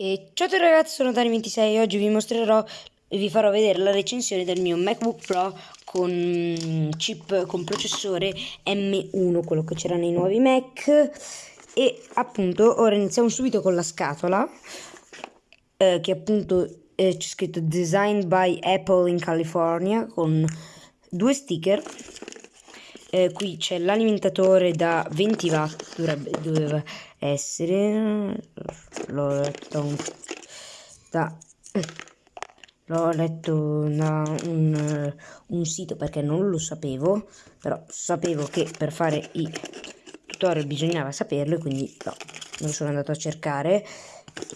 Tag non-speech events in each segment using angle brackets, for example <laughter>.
E ciao a tutti ragazzi, sono Dani26 e oggi vi mostrerò e vi farò vedere la recensione del mio MacBook Pro con chip con processore M1, quello che c'era nei nuovi Mac. E appunto ora iniziamo subito con la scatola eh, che appunto eh, c'è scritto Designed by Apple in California con due sticker. Eh, qui c'è l'alimentatore da 20 watt dovrebbe, doveva essere l'ho letto da l'ho letto da un, un sito perché non lo sapevo però sapevo che per fare i tutorial bisognava saperlo e quindi no, lo sono andato a cercare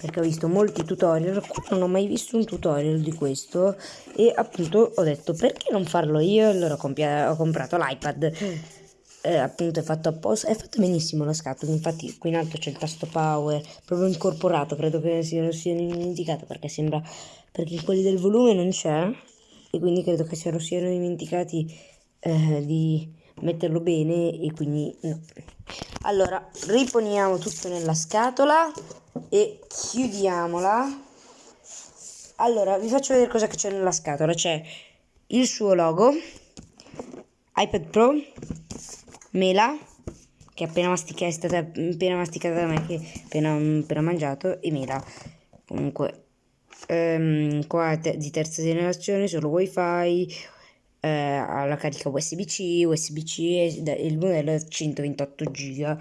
perché ho visto molti tutorial, non ho mai visto un tutorial di questo e appunto ho detto perché non farlo io, allora ho, comprato l'iPad, eh, appunto è fatto apposta, è fatto benissimo la scatola, infatti qui in alto c'è il tasto power, proprio incorporato, credo che sia, sia dimenticato perché sembra, perché quelli del volume non c'è e quindi credo che se lo siano dimenticati eh, di metterlo bene e quindi no. Allora, riponiamo tutto nella scatola e chiudiamola. Allora, vi faccio vedere cosa c'è nella scatola. C'è il suo logo, iPad Pro, mela, che appena masticata, è stata appena masticata da me, che appena, appena mangiato, e mela. Comunque, ehm, qua te di terza generazione, solo wifi, eh, alla carica USB-C, USB-C e il modello è 128 GB.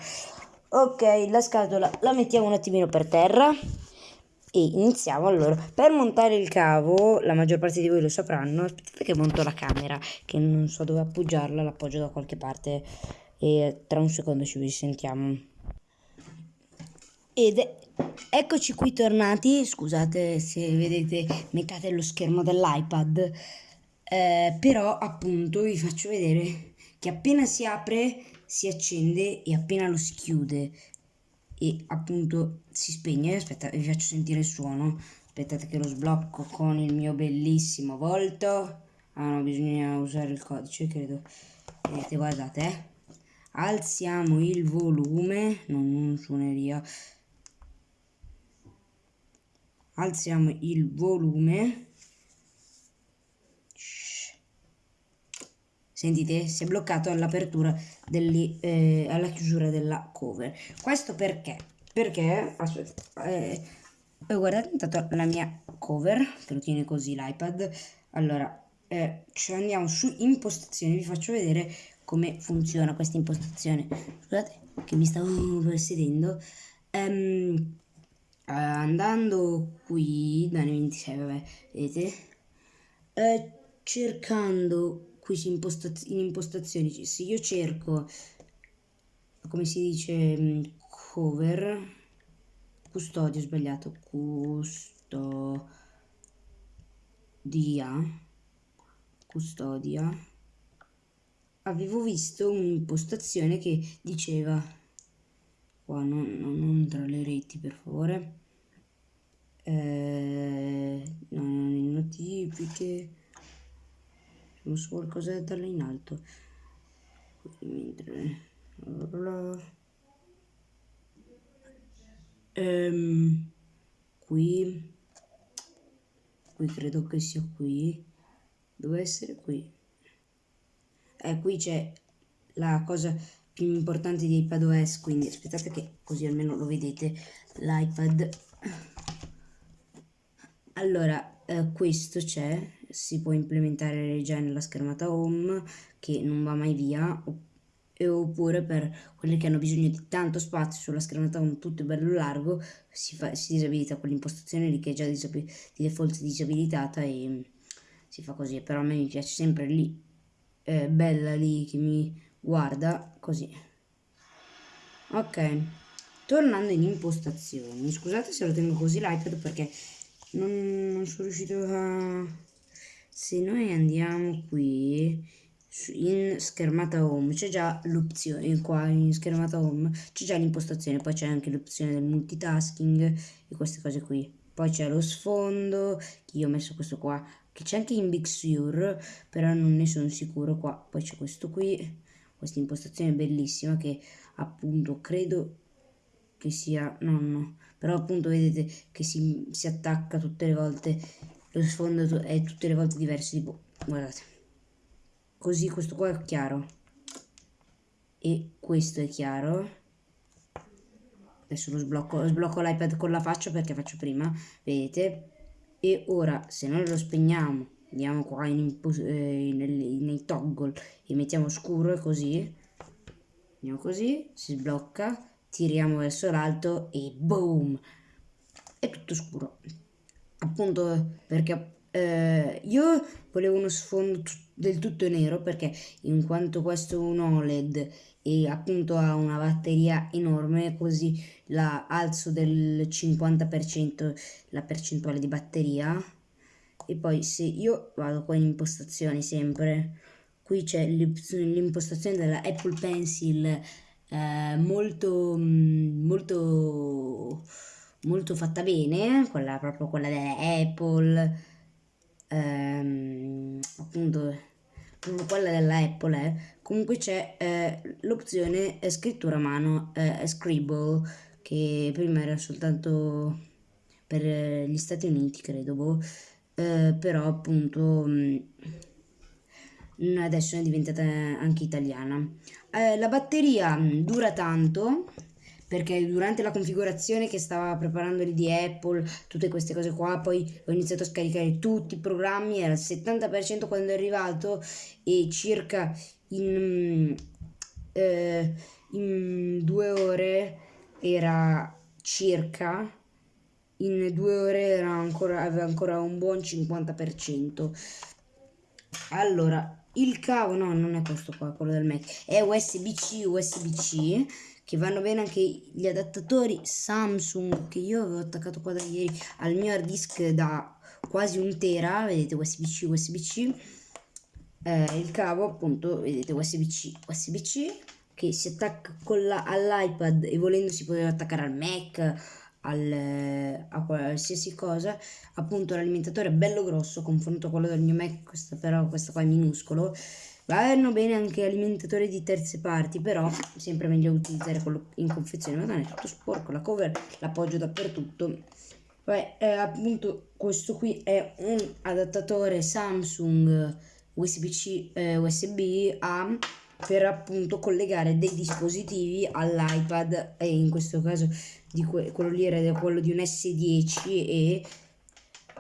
Ok, la scatola la mettiamo un attimino per terra e iniziamo allora. Per montare il cavo, la maggior parte di voi lo sapranno, aspettate che monto la camera, che non so dove appoggiarla, l'appoggio da qualche parte e tra un secondo ci risentiamo. Ed eccoci qui tornati, scusate se vedete meccate lo schermo dell'iPad, eh, però appunto vi faccio vedere che appena si apre si accende e appena lo si chiude. E appunto si spegne. Aspetta vi faccio sentire il suono. Aspettate che lo sblocco con il mio bellissimo volto. Ah no bisogna usare il codice credo. Vedete guardate eh. Alziamo il volume non, non suoneria alziamo il volume Sentite, si è bloccato all'apertura eh, alla chiusura della cover. Questo perché? Perché, aspetta, eh, guardate intanto la mia cover, che lo tiene così l'iPad. Allora, eh, ci andiamo su impostazioni, vi faccio vedere come funziona questa impostazione. Scusate che mi stavo sedendo. Um, andando qui, da 26, vabbè, vedete, eh, cercando qui in impostazioni, se io cerco, come si dice, mm, cover, custodio, sbagliato, custodia, custodia, avevo visto un'impostazione che diceva, qua non, non, non tra le reti per favore, eh, non notifiche, non so qualcosa da darle in alto. Mentre ehm, qui qui credo che sia qui deve essere qui eh qui c'è la cosa più importante di iPadOS quindi aspettate che così almeno lo vedete l'iPad. Allora eh, questo c'è si può implementare già nella schermata home che non va mai via oppure per quelli che hanno bisogno di tanto spazio sulla schermata home tutto bello largo si, fa, si disabilita quell'impostazione lì che è già di default disabilitata e si fa così però a me mi piace sempre lì eh, bella lì che mi guarda così. Ok tornando in impostazioni scusate se lo tengo così l'iPad perché non, non sono riuscito a se noi andiamo qui in schermata home c'è già l'opzione qua in schermata home c'è già l'impostazione poi c'è anche l'opzione del multitasking e queste cose qui. Poi c'è lo sfondo che io ho messo questo qua che c'è anche in Big Sur però non ne sono sicuro qua. Poi c'è questo qui questa impostazione bellissima che appunto credo che sia nonno. Però appunto vedete che si, si attacca tutte le volte lo sfondo è tutte le volte diverso tipo guardate. Così questo qua è chiaro. E questo è chiaro. Adesso lo sblocco, sblocco l'iPad con la faccia perché faccio prima vedete e ora se noi lo spegniamo andiamo qua in, eh, nei, nei toggle e mettiamo scuro e così andiamo così si sblocca tiriamo verso l'alto e boom! È tutto scuro. Appunto perché eh, io volevo uno sfondo del tutto nero perché in quanto questo è un OLED e appunto ha una batteria enorme così la alzo del 50% la percentuale di batteria. E poi se io vado qua in impostazioni sempre qui c'è l'impostazione della Apple Pencil eh, molto molto molto fatta bene quella proprio quella della Apple ehm, appunto quella della Apple eh. comunque c'è eh, l'opzione scrittura a mano eh, Scribble che prima era soltanto per gli Stati Uniti credo boh. Eh, però appunto mh, adesso è diventata anche italiana. Eh, la batteria mm, dura tanto perché durante la configurazione che stava preparando lì di Apple, tutte queste cose qua, poi ho iniziato a scaricare tutti i programmi, era il 70% quando è arrivato e circa in, eh, in due ore era circa in due ore ancora, aveva ancora un buon 50%. Allora, il cavo, no, non è questo qua, quello del Mac, è USB-C, USB-C, che vanno bene anche gli adattatori Samsung, che io avevo attaccato qua da ieri al mio hard disk da quasi un tera, vedete USB-C, USB-C, eh, il cavo appunto, vedete USB-C, USB-C, che si attacca all'iPad e volendo si poteva attaccare al Mac, al, a qualsiasi cosa. Appunto l'alimentatore è bello grosso confronto a quello del mio Mac questo però questo qua è minuscolo vanno bene anche alimentatori di terze parti però sempre meglio utilizzare quello in confezione. Ma non è tutto sporco la cover l'appoggio dappertutto. Beh, eh, appunto questo qui è un adattatore Samsung USB-C eh, USB A per appunto collegare dei dispositivi all'iPad. E in questo caso di que quello lì era quello di un S10 e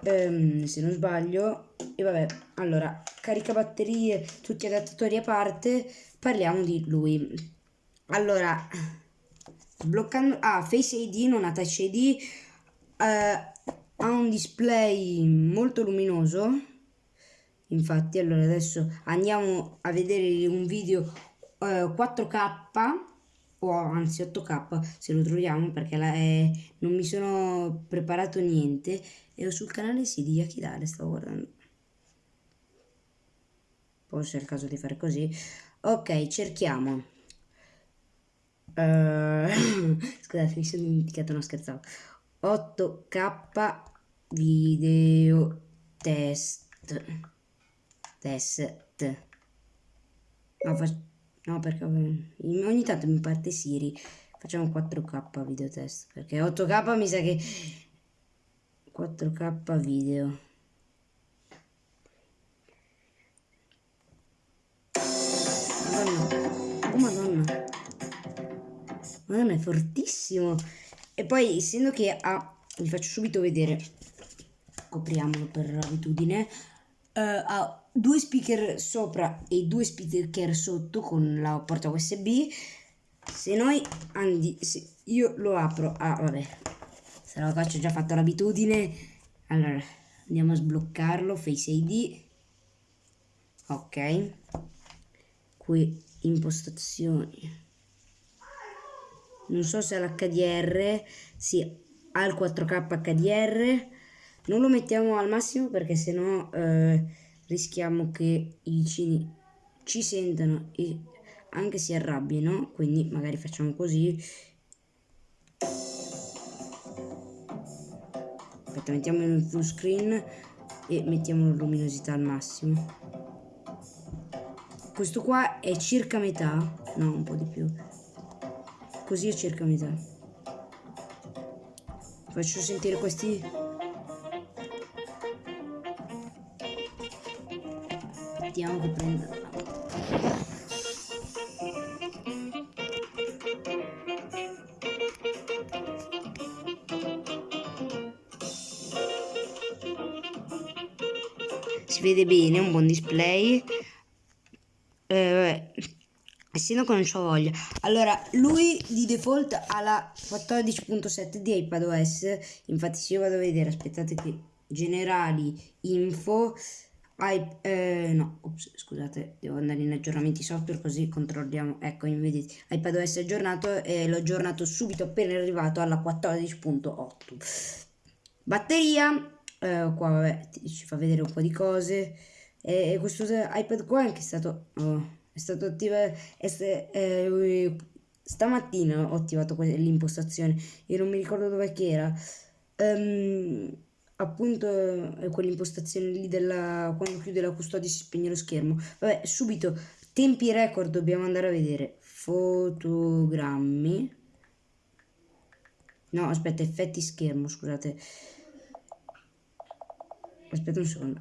um, se non sbaglio e vabbè allora carica batterie tutti adattatori a parte parliamo di lui. Allora sbloccando ah Face ID non ha Touch ID uh, ha un display molto luminoso. Infatti allora adesso andiamo a vedere un video eh, 4K o anzi 8k se lo troviamo perché la, eh, non mi sono preparato niente. E sul canale sì di Yakidare stavo guardando forse è il caso di fare così ok cerchiamo uh, <coughs> scusate mi sono dimenticato non scherzavo 8k video test test no No, perché ogni tanto mi parte Siri. Facciamo 4K video test. Perché 8K mi sa che... 4K video. Madonna è fortissimo. E poi essendo che ha... Vi faccio subito vedere. Copriamolo per abitudine. Uh, ha due speaker sopra e due speaker sotto con la porta USB. Se noi andi, se io lo apro, ah vabbè, se la faccio già fatto l'abitudine. Allora, andiamo a sbloccarlo, Face ID. Ok. Qui impostazioni. Non so se l'HDR, sì, ha il 4K HDR. Non lo mettiamo al massimo perché sennò eh, rischiamo che i vicini ci sentano e anche si arrabbino, quindi magari facciamo così. Aspetta, mettiamo in full screen e mettiamo la luminosità al massimo. Questo qua è circa metà, no un po' di più, così è circa metà. faccio sentire questi. Vediamo che prendo si vede bene un buon display essendo che non ho voglia allora lui di default ha la 14.7 di iPadOS infatti se io vado a vedere aspettate che generali info I, eh, no, ops, scusate, devo andare in aggiornamenti software così controlliamo. Ecco, vedete, iPadOS aggiornato e l'ho aggiornato subito appena arrivato alla 14.8. Batteria, eh, qua vabbè, ci fa vedere un po' di cose. E questo iPad qua è anche stato, oh, è stato attivato, eh, stamattina ho attivato l'impostazione. E non mi ricordo dove che era. Um, appunto è quell'impostazione lì della quando chiude la custodia si spegne lo schermo. Vabbè subito tempi record dobbiamo andare a vedere. Fotogrammi. No aspetta effetti schermo scusate. Aspetta un secondo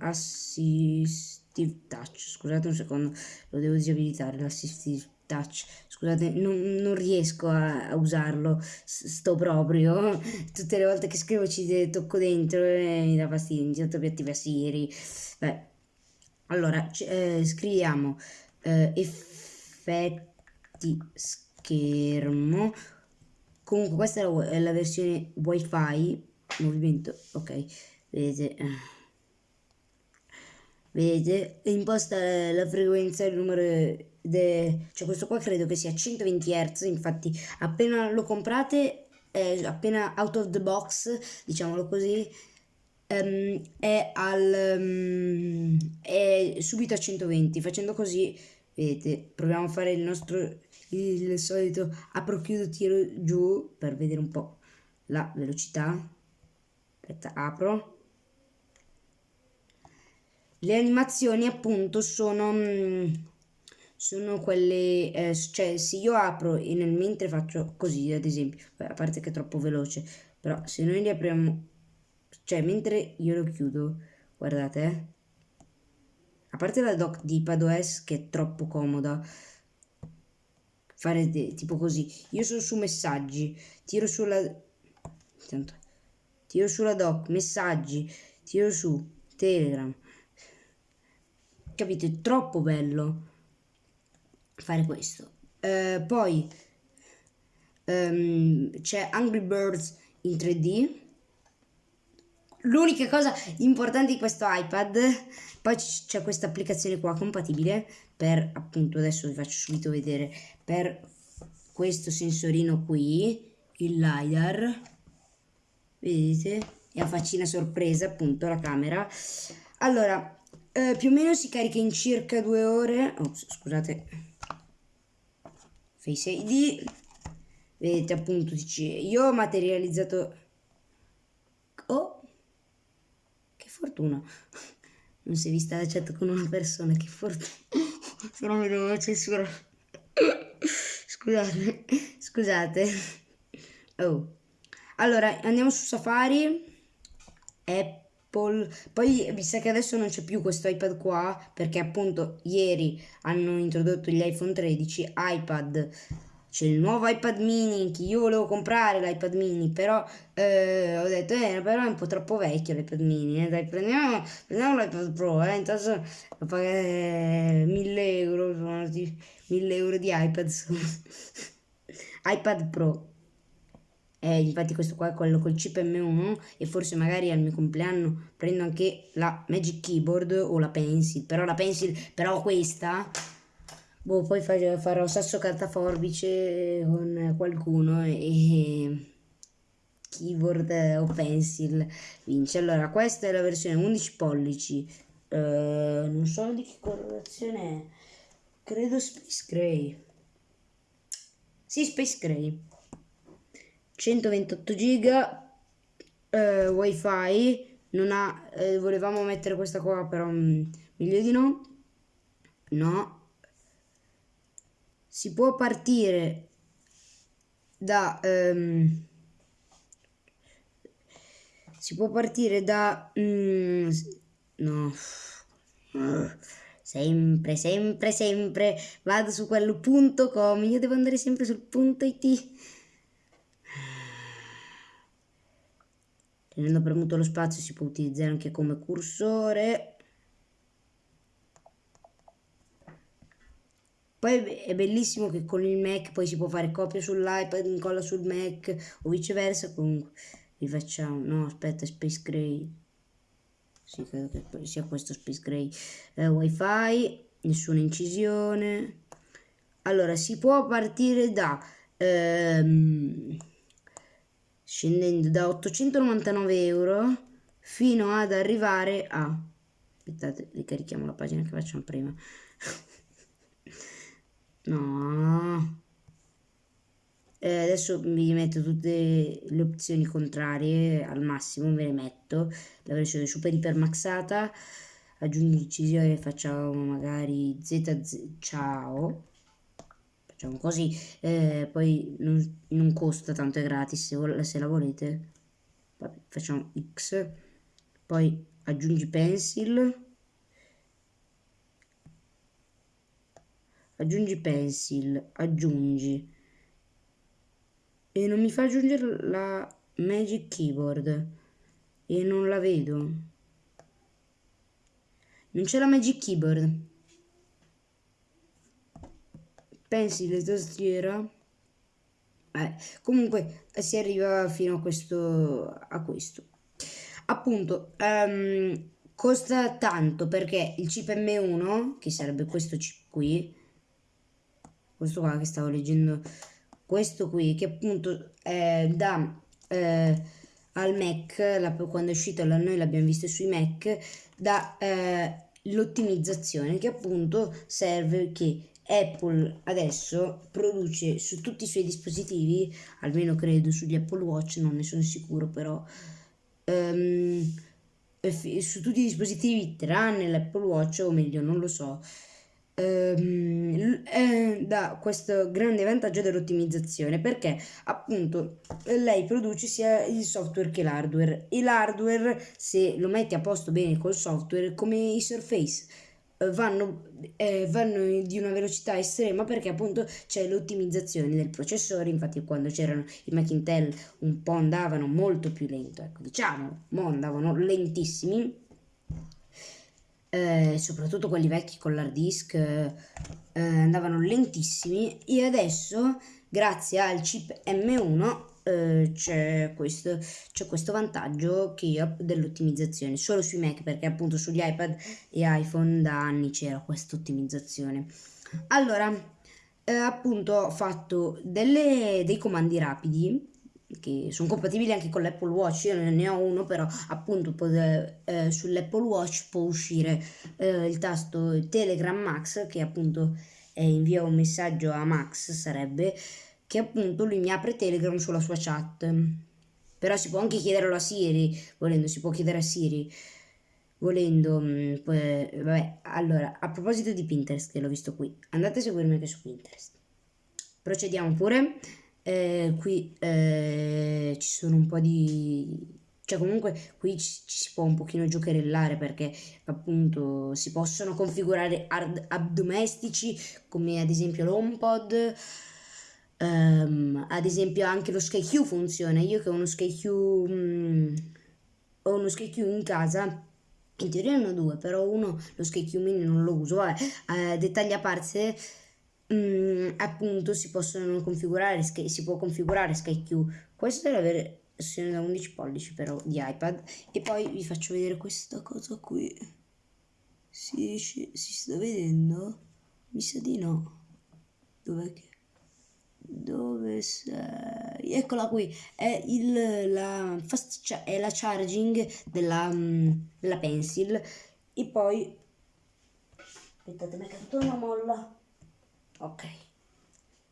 assistive touch. Scusate un secondo lo devo disabilitare l'assistive touch. Scusate non, non riesco a, a, usarlo sto proprio. <laughs> Tutte le volte che scrivo ci tocco dentro e mi dà fastidio mi sento più attiva Siri beh allora eh, scriviamo eh, effetti schermo. Comunque questa è la, è la versione wifi movimento ok vedete vedete imposta la frequenza il numero de, cioè questo qua credo che sia 120 Hz infatti appena lo comprate eh, appena out of the box diciamolo così um, è al um, è subito a 120 facendo così vedete proviamo a fare il nostro il solito apro chiudo tiro giù per vedere un po' la velocità. Aspetta apro le animazioni appunto sono, mm, sono quelle, eh, cioè se io apro e nel mentre faccio così ad esempio, a parte che è troppo veloce, però se noi li apriamo, cioè mentre io lo chiudo, guardate, eh, a parte la doc di iPadOS che è troppo comoda, fare tipo così, io sono su messaggi, tiro sulla, intanto, tiro sulla doc, messaggi, tiro su Telegram, capito? È troppo bello fare questo. Uh, poi um, c'è Angry Birds in 3D. L'unica cosa importante di questo iPad, poi c'è questa applicazione qua compatibile per appunto adesso vi faccio subito vedere per questo sensorino qui, il LiDAR. Vedete? E a faccina sorpresa appunto la camera. Allora, eh, più o meno si carica in circa due ore. Oh, scusate. Face ID. Vedete appunto dice io ho materializzato. Oh, che fortuna. Non si è vista la chat con una persona, che fortuna. <laughs> Se no mi devo censurare. Scusate, scusate. Oh. Allora, andiamo su Safari. Apple Apple. Poi, visto che adesso non c'è più questo iPad qua, perché appunto ieri hanno introdotto gli iPhone 13, iPad. C'è il nuovo iPad mini che io volevo comprare l'iPad mini, però eh, ho detto, eh, però è un po' troppo vecchio l'iPad mini, eh, dai, prendiamo, prendiamo l'iPad Pro, eh, intanto pagare 1000 euro, 1000 euro di iPad, <laughs> iPad Pro. Eh, infatti questo qua è quello col chip M1 e forse magari al mio compleanno prendo anche la Magic Keyboard o la Pencil, però la Pencil, però questa, boh, poi farò sasso carta forbice con qualcuno e keyboard o pencil vince. Allora, questa è la versione 11 pollici, uh, non so di che colorazione è, credo Space Gray. Sì, Space Gray. 128 giga eh, wifi non ha eh, volevamo mettere questa qua però mh, mm, meglio di no no si può partire da um, si può partire da... Mm, no. Sempre, sempre, sempre vado su quello punto com. Io devo andare sempre sul punto it. Tenendo premuto lo spazio si può utilizzare anche come cursore. Poi è bellissimo che con il Mac poi si può fare copia sull'iPad, incolla sul Mac o viceversa. Comunque rifacciamo. No, aspetta, Space Gray. Sì, credo che sia questo Space Gray. Eh, Wi-Fi, nessuna incisione. Allora, si può partire da... Ehm, scendendo da 899 euro fino ad arrivare a... Aspettate, ricarichiamo la pagina che facciamo prima. <laughs> No. Eh, adesso vi metto tutte le opzioni contrarie al massimo, ve le metto. La versione super iper maxata. Aggiungi incisione, facciamo magari ZZ ciao. Facciamo così. Eh, poi non, non, costa tanto, è gratis se, se la volete. Vabbè, facciamo X. Poi aggiungi pencil aggiungi pencil, aggiungi e non mi fa aggiungere la Magic Keyboard e non la vedo. Non c'è la Magic Keyboard. Pencil e tastiera. Eh, comunque si arriva fino a questo, a questo. Appunto, um, costa tanto perché il chip M1, che sarebbe questo chip qui, questo qua che stavo leggendo, questo qui che appunto eh, da eh, al Mac, la, quando è uscito noi l'abbiamo visto sui Mac, da eh, l'ottimizzazione che appunto serve che Apple adesso produce su tutti i suoi dispositivi, almeno credo sugli Apple Watch, non ne sono sicuro però, um, su tutti i dispositivi tranne l'Apple Watch o meglio non lo so, ehm, eh, da questo grande vantaggio dell'ottimizzazione perché appunto lei produce sia il software che l'hardware. E l'hardware se lo metti a posto bene col software come i Surface vanno, eh, vanno di una velocità estrema perché appunto c'è l'ottimizzazione del processore. Infatti quando c'erano i Mac Intel un po' andavano molto più lento. Ecco diciamo mo andavano lentissimi eh, soprattutto quelli vecchi con l'hard disk, eh, andavano lentissimi. E adesso grazie al chip M1 eh, c'è questo, questo, vantaggio che dell'ottimizzazione solo sui Mac perché appunto sugli iPad e iPhone da anni c'era questa ottimizzazione. Allora, eh, appunto ho fatto delle, dei comandi rapidi che sono compatibili anche con l'Apple Watch, io ne ho uno però appunto eh, sull'Apple Watch può uscire eh, il tasto Telegram Max che appunto eh, invia un messaggio a Max sarebbe che appunto lui mi apre Telegram sulla sua chat. Però si può anche chiederlo a Siri volendo si può chiedere a Siri. Volendo mm, poi, vabbè allora a proposito di Pinterest che l'ho visto qui andate a seguirmi anche su Pinterest. Procediamo pure. Eh, qui eh, ci sono un po' di cioè comunque qui ci, ci, si può un pochino giocherellare perché appunto si possono configurare app domestici come ad esempio l'HomePod um, ad esempio anche lo SkyQ funziona io che ho uno SkyQ um, ho uno SkyQ in casa in teoria ne ho due però uno lo SkyQ mini non lo uso vabbè eh, dettagli a parte mm, appunto si possono configurare, si può configurare SkyQ. Questa è la versione da 11 pollici però di iPad e poi vi faccio vedere questa cosa qui. Si, si sta vedendo? Mi sa di no. Dov'è che... Dove sei? Eccola qui, è, il, la, fast, è la charging della, mm, della pencil. E poi... Aspettate, mi è caduta una molla. Ok.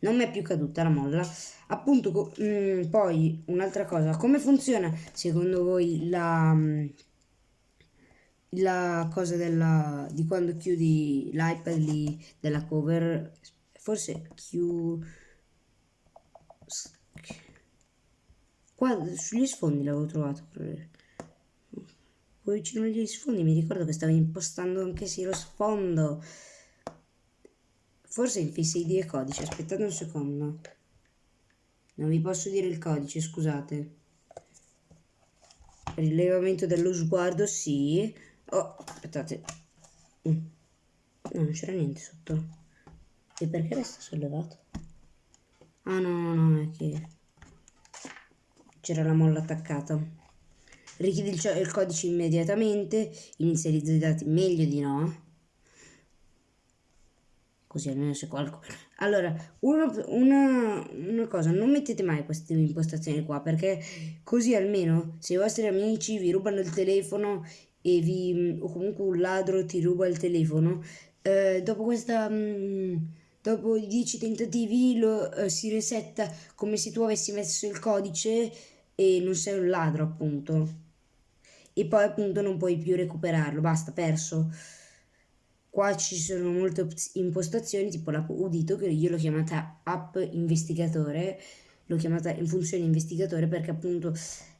Non mi è più caduta la molla. Appunto mh, mm, poi un'altra cosa. Come funziona secondo voi la mm, la cosa della di quando chiudi l'iPad della cover? Forse chiù qua sugli sfondi l'avevo trovato qua vicino agli sfondi mi ricordo che stavo impostando anche sì lo sfondo. Forse in Face ID e codice aspettate un secondo. Non vi posso dire il codice scusate. Rilevamento dello sguardo sì. Oh aspettate. Mm. no non c'era niente sotto. E perché resta sollevato? Ah no no no è che c'era la molla attaccata. Richiedi il, il, codice immediatamente inizializza i dati meglio di no. Così almeno se qualcuno allora una, una, una, cosa non mettete mai queste impostazioni qua perché così almeno se i vostri amici vi rubano il telefono e vi o comunque un ladro ti ruba il telefono eh, dopo questa mh, mm, dopo i 10 tentativi lo eh, si resetta come se tu avessi messo il codice e non sei un ladro appunto. E poi appunto non puoi più recuperarlo basta perso. Qua ci sono molte impostazioni tipo l'app udito che io l'ho chiamata app investigatore l'ho chiamata in funzione investigatore perché appunto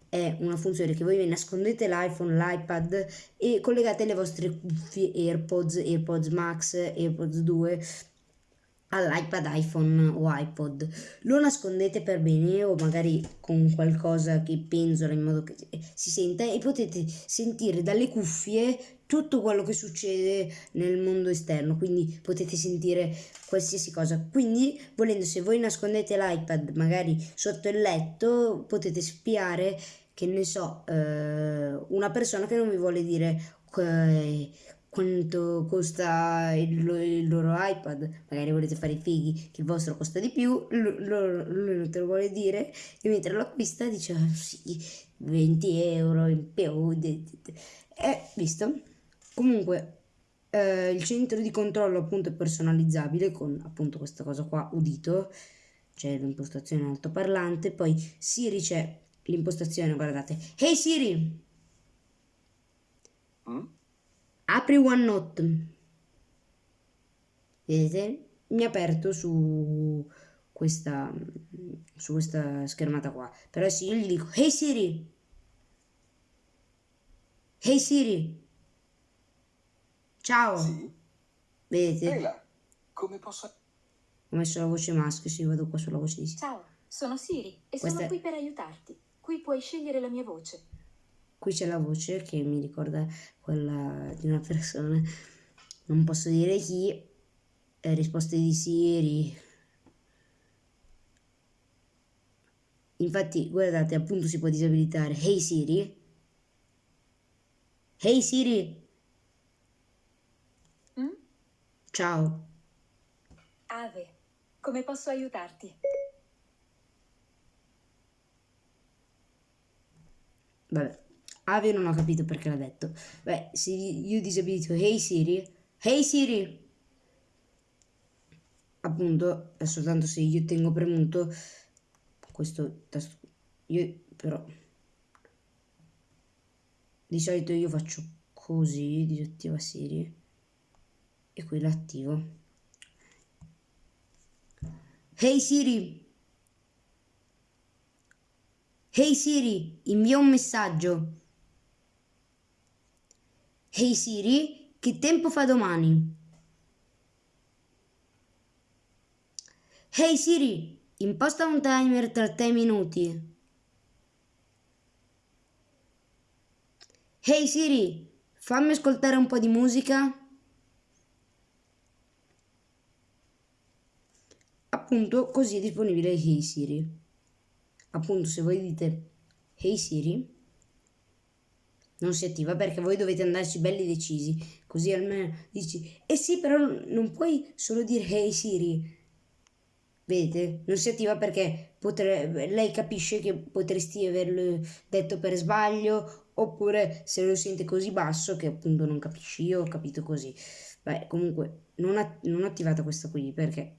è una funzione che voi nascondete l'iPhone, l'iPad e collegate le vostre cuffie AirPods, AirPods Max, AirPods 2 all'iPad, iPhone o iPod. Lo nascondete per bene o magari con qualcosa che penzola in modo che si senta e potete sentire dalle cuffie tutto quello che succede nel mondo esterno, quindi potete sentire qualsiasi cosa. Quindi, volendo, se voi nascondete l'iPad magari sotto il letto, potete spiare, che ne so, eh, una persona che non vi vuole dire eh, quanto costa il, il, loro iPad, magari volete fare i fighi che il vostro costa di più, lui non te lo vuole dire e mentre lo acquista dice ah, sì, 20 euro in più, eh, visto? Comunque eh, il centro di controllo appunto è personalizzabile con appunto questa cosa qua udito, c'è l'impostazione altoparlante, poi Siri c'è l'impostazione, guardate, Hey Siri! Mm? Apri OneNote vedete? Mi ha aperto su questa su questa schermata qua. Però se io gli dico hey Siri! Hey Siri! Ciao. Sì. vedete? Là, come posso ho messo la voce maschio sì vado qua sulla voce di Siri. Ciao sono Siri e questa... sono qui per aiutarti. Qui puoi scegliere la mia voce qui c'è la voce che mi ricorda quella di una persona. Non posso dire chi eh, risposte di Siri. Infatti guardate appunto si può disabilitare. Hey Siri. Hey Siri. Mm? ciao. Ave come posso aiutarti? Vabbè Ave non ho capito perché l'ha detto. Beh, se io disabilito Hey Siri, Hey Siri, appunto, è soltanto se io tengo premuto questo tasto. Io però di solito io faccio così, disattiva Siri e qui l'attivo. Hey Siri! Hey Siri, invia un messaggio. Ehi hey Siri, che tempo fa domani? Ehi hey Siri, imposta un timer tra 3 minuti. Ehi hey Siri, fammi ascoltare un po' di musica. Appunto, così è disponibile Hey Siri. Appunto, se voi dite Hey Siri, non si attiva perché voi dovete andarci belli decisi, così almeno dici, eh sì però non puoi solo dire hey Siri, vedete, non si attiva perché potrebbe, lei capisce che potresti averlo detto per sbaglio oppure se lo sente così basso che appunto non capisci, io ho capito così, beh comunque non, att non attivata questa qui perché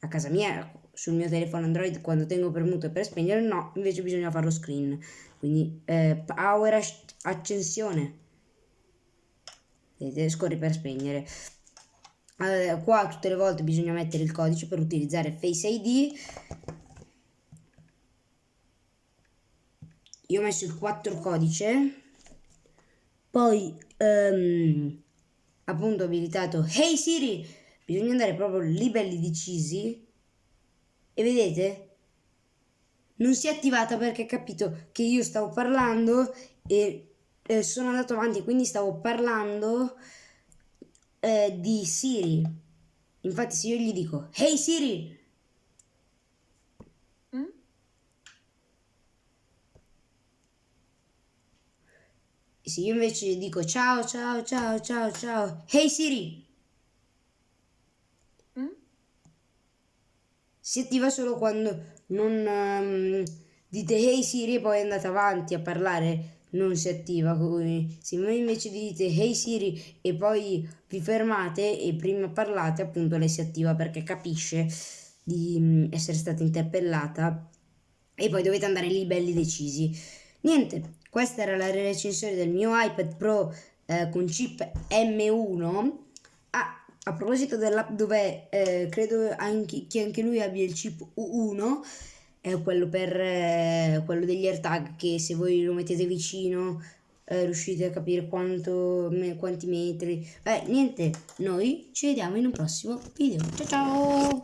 a casa mia sul mio telefono Android quando tengo premuto per spegnere no, invece bisogna farlo screen. Quindi eh, power accensione. Vedete, scorri per spegnere. Allora, qua tutte le volte bisogna mettere il codice per utilizzare Face ID. Io ho messo il 4 codice poi ehm, appunto ho abilitato Hey Siri, bisogna andare proprio lì belli decisi e vedete non si è attivata perché ha capito che io stavo parlando e eh, sono andato avanti quindi stavo parlando eh, di Siri infatti se io gli dico Hey Siri Mm? se io invece dico ciao ciao ciao ciao ciao Hey Siri Mm? si attiva solo quando non ehm, dite Hey Siri e poi andate avanti a parlare non si attiva come se voi invece dite Hey Siri e poi vi fermate e prima parlate appunto lei si attiva perché capisce di mm, essere stata interpellata e poi dovete andare lì belli decisi. Niente questa era la recensione del mio iPad Pro eh, con chip M1 Ah, a proposito dell'app dove eh, credo anche, che anche lui abbia il chip U1, è quello per eh, quello degli AirTag che se voi lo mettete vicino eh, riuscite a capire quanto, me- quanti metri. Beh, niente, noi ci vediamo in un prossimo video. Ciao ciao!